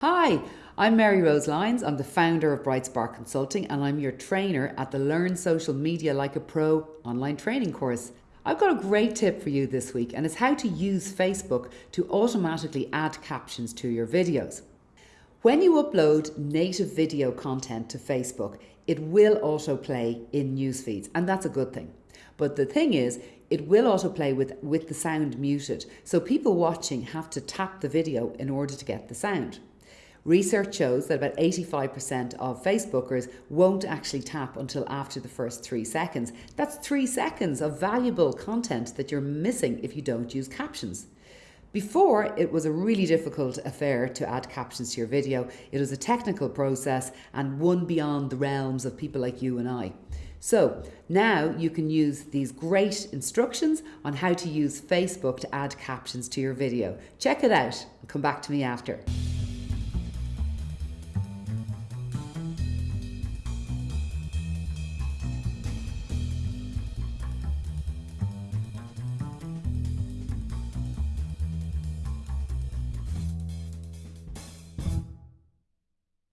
Hi, I'm Mary Rose Lyons. I'm the founder of Bright Spark Consulting and I'm your trainer at the Learn Social Media Like a Pro online training course. I've got a great tip for you this week and it's how to use Facebook to automatically add captions to your videos. When you upload native video content to Facebook, it will autoplay in news feeds and that's a good thing. But the thing is, it will autoplay with, with the sound muted. So people watching have to tap the video in order to get the sound. Research shows that about 85% of Facebookers won't actually tap until after the first three seconds. That's three seconds of valuable content that you're missing if you don't use captions. Before, it was a really difficult affair to add captions to your video. It was a technical process and one beyond the realms of people like you and I. So now you can use these great instructions on how to use Facebook to add captions to your video. Check it out and come back to me after.